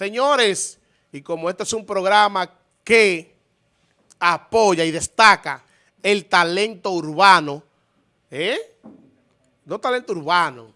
Señores, y como este es un programa que apoya y destaca el talento urbano, ¿eh? No talento urbano,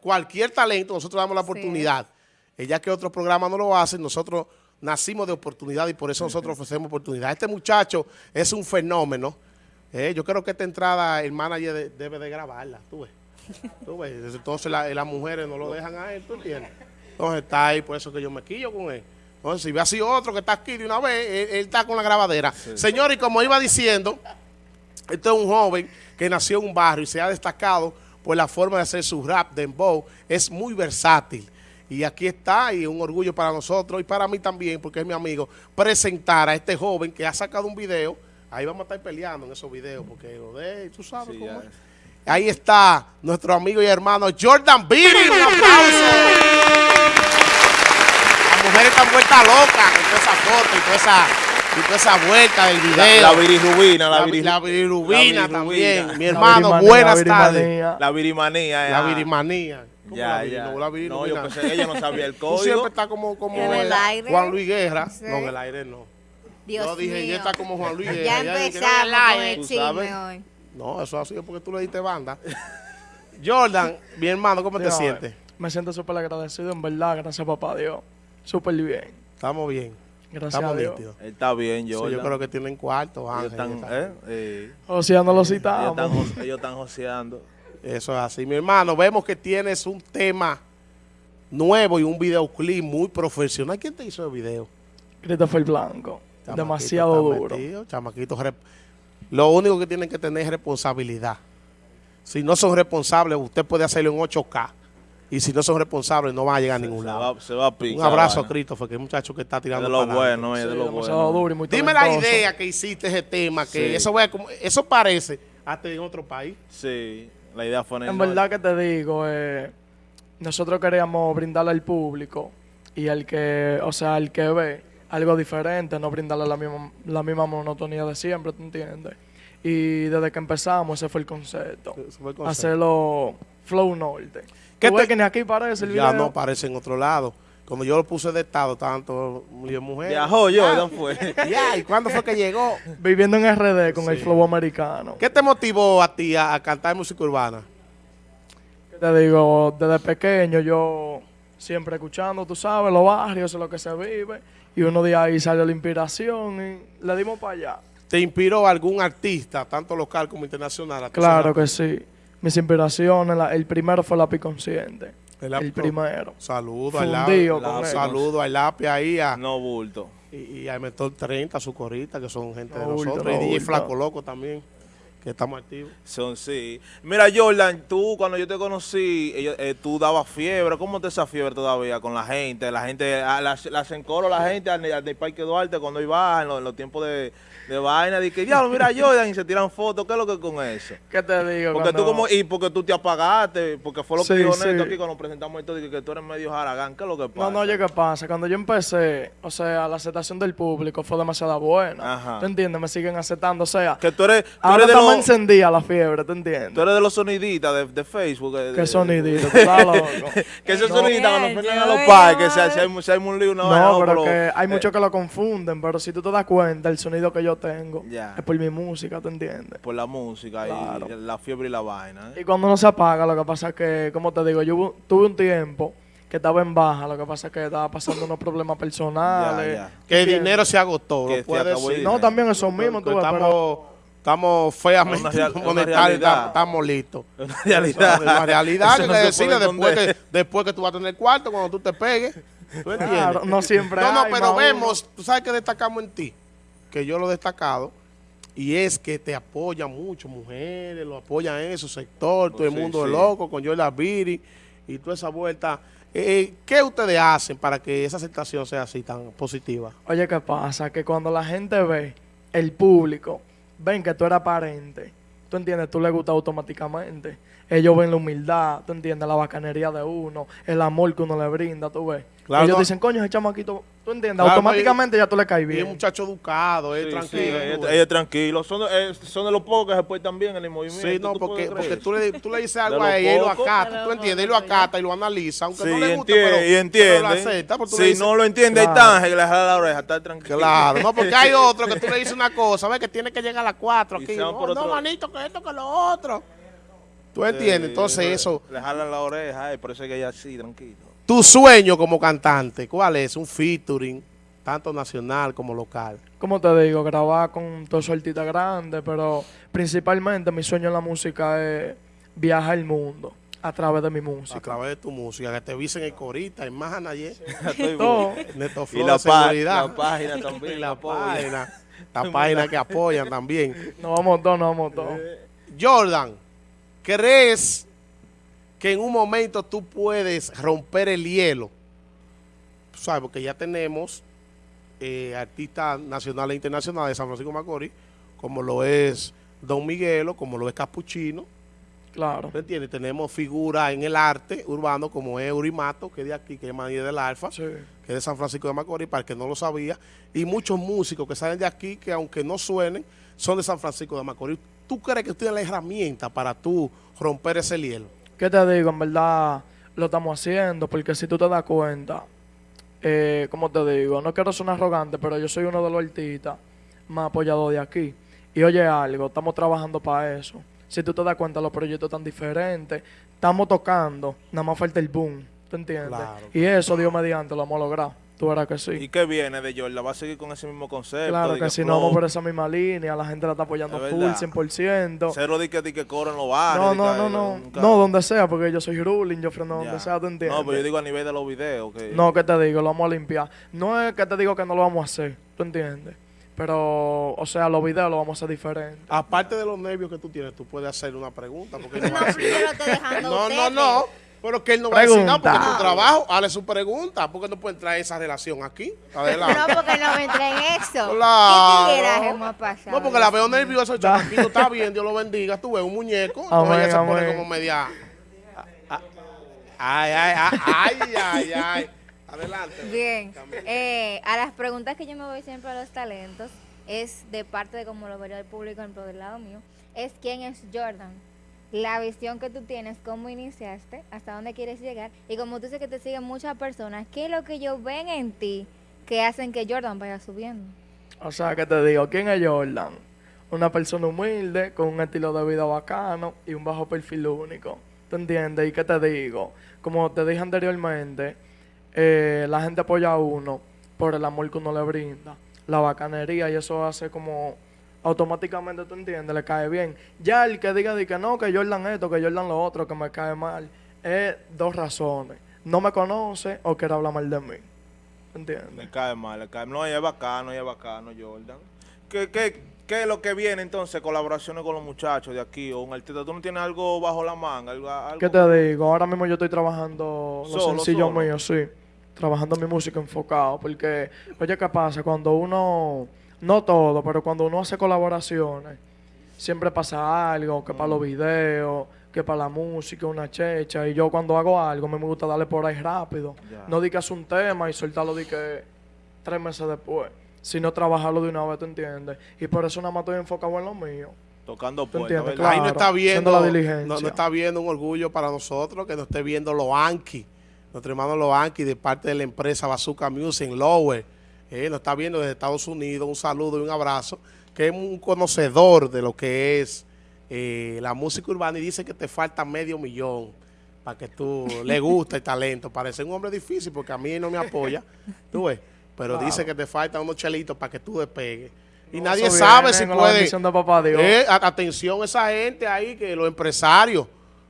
cualquier talento, nosotros damos la oportunidad. Ella que otros programas no lo hacen, nosotros nacimos de oportunidad y por eso nosotros ofrecemos oportunidad. Este muchacho es un fenómeno. ¿eh? yo creo que esta entrada el manager debe de grabarla, tú ves. Tú ves, entonces las mujeres no lo dejan a él, ¿tú entiendes? Entonces está ahí, por eso que yo me quillo con él. Entonces, si ve así otro que está aquí de una vez, él, está con la grabadera. Señor, y como iba diciendo, este es un joven que nació en un barrio y se ha destacado por la forma de hacer su rap, de dembow. Es muy versátil. Y aquí está, y un orgullo para nosotros y para mí también, porque es mi amigo, presentar a este joven que ha sacado un video. Ahí vamos a estar peleando en esos videos, porque lo de, tú sabes cómo es. Ahí está nuestro amigo y hermano Jordan Beatty. Un aplauso están vueltas locas con toda esa foto y toda esa, y toda esa vuelta del video. La, virirubina, la, la, virirubina también. Mi hermano, buenas tardes. La virimanía. La virimanía. Ya, ya. No, la no, yo pensé, ella no sabía el código. Tú siempre está como, como en el aire. Juan Luis Guerra. No, en el aire no. Dios yo dije, ella está como Juan Luis Guerra. Ya empezamos con el chisme hoy. No, eso ha sido porque tú le diste banda. Jordan, mi hermano, ¿cómo te sientes? Me siento súper agradecido, en verdad, gracias papá Dios. Súper bien. Estamos bien. Gracias Estamos a Dios. nítidos. Está bien, yo. yo creo que tienen cuarto, Ellos están, eh, eh, Joseando los. Ellos están, ellos están joseando. Eso es así. Mi hermano, vemos que tienes un tema nuevo y un videoclip muy profesional. ¿Quién te hizo el video? Christopher Blanco. Demasiado duro. Metido, chamaquito. Lo único que tienen que tener es responsabilidad. Si no son responsables, usted puede hacerlo en 8K y si no son responsables no van a llegar a ningún lado. se va a picar, Un abrazo a Christopher, que es un muchacho que está tirando de lo bueno, es de lo bueno. Dime la idea que hiciste ese tema, que eso, eso parece hasta en otro país. Sí, la idea fue en En verdad que te digo, eh, nosotros queríamos brindarle al público y al que, o sea, al que ve algo diferente, no brindarle la misma, la misma monotonía de siempre, ¿tú entiendes? Y desde que empezamos ese fue el concepto. Fue el concepto. Hacerlo flow norte. ¿Qué te... que ni aquí parece el video? Ya no aparece en otro lado. Cuando yo lo puse de estado, estaban todos mujeres. Viajó yo, ¿dónde fue? Ya, ¿y cuándo fue que llegó? Viviendo en RD con el flow americano. ¿Qué te motivó a ti a, cantar música urbana? te digo? Desde pequeño yo siempre escuchando, tú sabes, los barrios, lo que se vive. Y uno de ahí salió la inspiración y le dimos para allá. ¿Te inspiró algún artista, tanto local como internacional? claro que sí mis inspiraciones, el primero fue Lápiz Consciente. El, primero. Saludo al lápiz. Saludo al lápiz ahí a... No bulto. Y, y al Mentor 30, su corita, que son gente de nosotros. y DJ Flaco Loco también, que estamos activos. Son, sí. Mira, Jordan, tú cuando yo te conocí, eh, tú dabas fiebre. ¿Cómo te esa fiebre todavía con la gente? La gente, ah, la, la, encoro la gente al, al, Parque Duarte cuando iba en los tiempos de de vaina, que diablo, mira Jordan y se tiran fotos, ¿qué es lo que con eso? ¿Qué te digo? Porque tú como, y porque tú te apagaste, porque fue lo que dijo Neto aquí cuando presentamos esto, de que tú eres medio jaragán, ¿qué es lo que pasa? No, no, oye, ¿qué pasa? Cuando yo empecé, o sea, la aceptación del público fue demasiado buena. Ajá. ¿Te entiendes? Me siguen aceptando, o sea, que tú eres, tú eres de los, encendía la fiebre, ¿te entiendes? Tú eres de los soniditas de, de Facebook. De, ¿Qué soniditas? Claro. que esos soniditas cuando ponen a los padres, que se, hay, se hay un lío, no, pero, que hay muchos que lo confunden, pero si tú te das cuenta, el sonido que yo tengo, ya por mi música, ¿te entiendes? Por la música y la fiebre y la vaina. ¿eh? Y cuando no se apaga, lo que pasa es que, como te digo, yo tuve un tiempo que estaba en baja, lo que pasa es que estaba pasando unos problemas personales. Que el dinero se agotó, No, también eso mismo, estamos, estamos feamente estamos listos. Una realidad. Una realidad que decirle después que, después que tú vas a tener cuarto, cuando tú te pegues. ¿Tú entiendes? no siempre No, no, pero vemos, tú sabes que destacamos en ti, que yo lo he destacado, y es que te apoyan mucho, mujeres, lo apoyan en su sector, todo el mundo es loco, con Yola Viri y toda esa vuelta. Eh, ¿Qué ustedes hacen para que esa aceptación sea así tan positiva? Oye, ¿qué pasa? Que cuando la gente ve, el público, ven que tú eres aparente, tú entiendes, tú le gusta automáticamente. Ellos ven la humildad, tú entiendes, la bacanería de uno, el amor que uno le brinda, tú ves. Claro, Ellos no. dicen, coño, ese chamaquito, tú entiendes, Claro, automáticamente ya tú le caes Y es bien. un muchacho educado, es Sí, tranquilo. sí, es tranquilo. Son, de- eh, son de los pocos que se portan bien en el movimiento. Sí, no, ¿tú porque, porque tú, le, tú le dices algo a ella y lo acata, tú entiendes, y lo acata y lo analiza, aunque Sí, no le guste, entiende, pero, y entiende. pero lo acepta, porque tú le si dices- no lo entiende, ahí Claro. está, que le jala la oreja, está tranquilo. Claro, no, porque hay otro que tú le dices una cosa, ves que tiene que llegar a las 4 Y aquí. se van No, manito, que esto, que lo otro. ¿Tú entiendes? Entonces le- eso, Le jalan la oreja, ay, por eso es que ella así, tranquilo. Tu sueño como cantante, ¿cuál es? Un featuring, tanto nacional como local. Como te digo, grabar con todos artistas grandes, pero principalmente mi sueño en la música es viajar el mundo a través de mi A música. través de tu música, que te visen en Corita, en Manayer, Estoy Todo. Neto Y la, seguridad. página también. Y la apoya. página, la página que apoyan también. Nos vamos todos, nos vamos todos. Jordan, ¿crees que en un momento tú puedes romper el hielo? Tú ¿Sabes? Porque ya tenemos eh, artistas nacionales e internacionales de San Francisco de Macorís, como lo es Don Miguelo, como lo es Capuchino. Claro. ¿Me entiendes? Tenemos figuras en el arte urbano, como es Urimato, que es de aquí, que es Maní del Alfa Sí. que es de San Francisco de Macorís, para el que no lo sabía, y muchos músicos que salen de aquí, que aunque no suenen, son de San Francisco de Macorís. ¿Tú crees que tú tienes la herramienta para tú romper ese hielo? ¿Qué te digo? En verdad lo estamos haciendo porque si tú te das cuenta, eh, como te digo, no quiero sonar arrogante, pero yo soy uno de los artistas más apoyados de aquí. Y oye algo, estamos trabajando para eso. Si tú te das cuenta, los proyectos están diferentes. Estamos tocando, nada más falta el boom, ¿te entiendes? Claro. Y eso, Dios mediante, lo vamos a lograr. Tú verás que ¿Y sí. qué viene de Jordan? ¿Va a seguir con ese mismo concepto? Claro que si no vamos por esa misma línea, la gente la está apoyando Es full, verdad. 100%. Cero de que, de que cobran los barrios. No, no, no, no. nunca- No, donde sea, porque yo soy ruling, yo freno donde sea, ¿tú entiendes? No, pero yo digo a nivel de los videos. Que... No, que te digo, lo vamos a limpiar. No es que te digo que no lo vamos a hacer, ¿tú entiendes? Pero, o sea, los videos los vamos a hacer diferentes. Aparte de los nervios que tú tienes, tú puedes hacer una pregunta. Porque no, No, no, no. Pero que él no va a decir nada porque es Pregunta. tu trabajo. Hazle su pregunta. porque no puede traer esa relación aquí? Adelante. No, porque no me entré en eso. Claro. ¿Qué tigueraje hemos pasado? No, porque la veo nerviosa, el chamaquito está bien, Dios lo bendiga. Tú ves un muñeco, entonces Amén, ella se pone amén. como media. Ay, ay, ay, ay, ay, ay. Adelante. Bien. Eh, a las preguntas que yo me voy siempre a los talentos es de parte de como lo vería el público en del lado mío, es quién es Jordan. La visión que tú tienes, cómo iniciaste, hasta dónde quieres llegar. Y como tú dices que te siguen muchas personas, ¿qué es lo que ellos ven en ti que hacen que Jordan vaya subiendo? O sea, que te digo, ¿quién es Jordan? Una persona humilde, con un estilo de vida bacano y un bajo perfil único. ¿Tú entiendes? ¿Y qué te digo? Como te dije anteriormente, eh, la gente apoya a uno por el amor que uno le brinda, la bacanería, y eso hace como automáticamente, ¿tú entiendes? Le cae bien. Ya el que diga de que no, que Jordan esto, que Jordan lo otro, que me cae mal, es dos razones. No me conoce o quiere hablar mal de mí. ¿Entiendes? Me cae mal, le cae No, ella es bacano, ella es bacano, Jordan. ¿Qué, qué, ¿Qué es lo que viene entonces? Colaboraciones con los muchachos de aquí o un artista. ¿Tú no tienes algo bajo la manga? Algo, algo- ¿Qué te digo? Ahora mismo yo estoy trabajando los Solo, sencillos solo. míos, sí. Trabajando mi música enfocado. Porque, oye, ¿qué pasa? Cuando uno, no todo, pero cuando uno hace colaboraciones, siempre pasa algo, que para los videos, que para la música, una checha. Y yo cuando hago algo, me gusta darle por ahí rápido. No di que un tema y soltarlo di que tres meses después. Sino trabajarlo de una vez, ¿te entiendes? Y por eso nada más estoy enfocado en lo mío. Tocando ¿Tú puertas? ¿verdad? Ahí no Claro, está viendo, la diligencia. no, no está viendo un orgullo para nosotros que nos esté viendo Loanqui, nuestro hermano Loanqui de parte de la empresa Bazooka Music en Lower. Eh, nos está viendo desde Estados Unidos. Un saludo y un abrazo. Que es un conocedor de lo que es eh, la música urbana y dice que te falta medio millón para que tú le guste el talento. Parece un hombre difícil porque a mí no me apoya. Tú ves. Pero dice que te faltan unos chelitos para que tú despegues. Y No, nadie sabe si puede. bendición de papá Dios. Eh, atención a esa gente ahí, que los empresarios,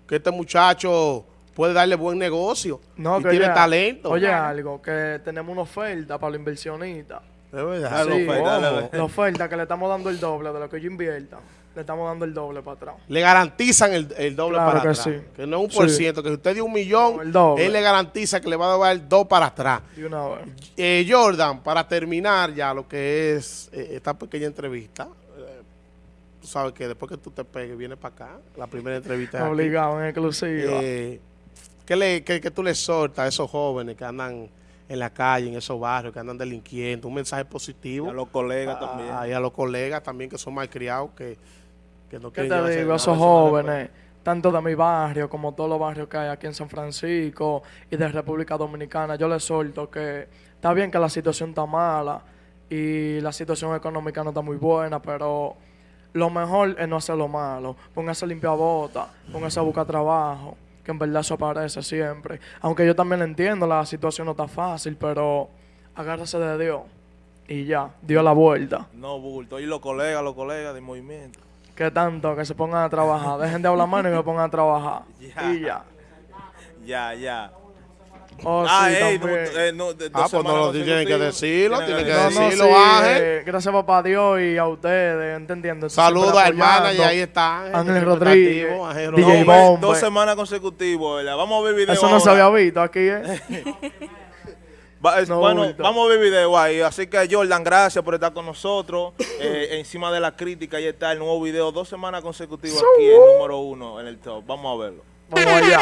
que este muchacho puede darle buen negocio No, y que tiene oye- talento. Oye, algo, que tenemos una oferta para los inversionistas. Es verdad. Sí, oferta, ojo, dale. la oferta que le estamos dando el doble de lo que yo invierta. Le estamos dando el doble para atrás. Le garantizan el, el doble Claro para que atrás. sí. Que no es un por Sí. ciento, que si usted dio un millón, No, el doble. él le garantiza que le va a dar el dos para atrás. De una vez. Eh, Jordan, para terminar ya lo que es eh, esta pequeña entrevista, eh, tú sabes que después que tú te pegues, vienes para acá, la primera entrevista. Obligado, en exclusiva. Eh, ¿qué, le, qué, qué tú le exhortas a esos jóvenes que andan en la calle, en esos barrios que andan delinquiendo, un mensaje Y positivo. a los colegas Ah, también. y a los colegas también que son malcriados, que, que no ¿Qué quieren te digo? Esos jóvenes, tanto de mi barrio como todos los barrios que hay aquí en San Francisco y de República Dominicana, yo les solto que está bien que la situación está mala y la situación económica no está muy buena, pero lo mejor es no hacer lo malo. Póngase a limpiar botas, póngase a buscar trabajo, que en verdad eso aparece siempre. Aunque yo también entiendo, la situación no está fácil, pero agárrese de Dios y ya, dio la vuelta. No, bulto. Y los colegas, los colegas del movimiento. Que tanto, que se pongan a trabajar. Dejen de hablar mano y que pongan a trabajar. Ya. Y ya. Ya, ya. Oh, ah, sí, ey, eh, no, de- Ah, pues no lo tienen que decirlo, Tienen que No, no, decirlo, sí, Ángel. eh, gracias papá Dios y a ustedes, ¿entendiendo? Saludos al manager, ahí está Ángel. Ángel Rodríguez, Ángel DJ dos semanas consecutivas, ¿verdad? Vamos a ver video Eso no se había visto aquí, ¿eh? Va- es- No, bueno, vamos a ver video ahí. Así que Jordan, gracias por estar con nosotros. Eh, encima de la crítica, ahí está el nuevo video. Dos semanas consecutivas aquí, el número uno en el top. Vamos a verlo. Vamos allá.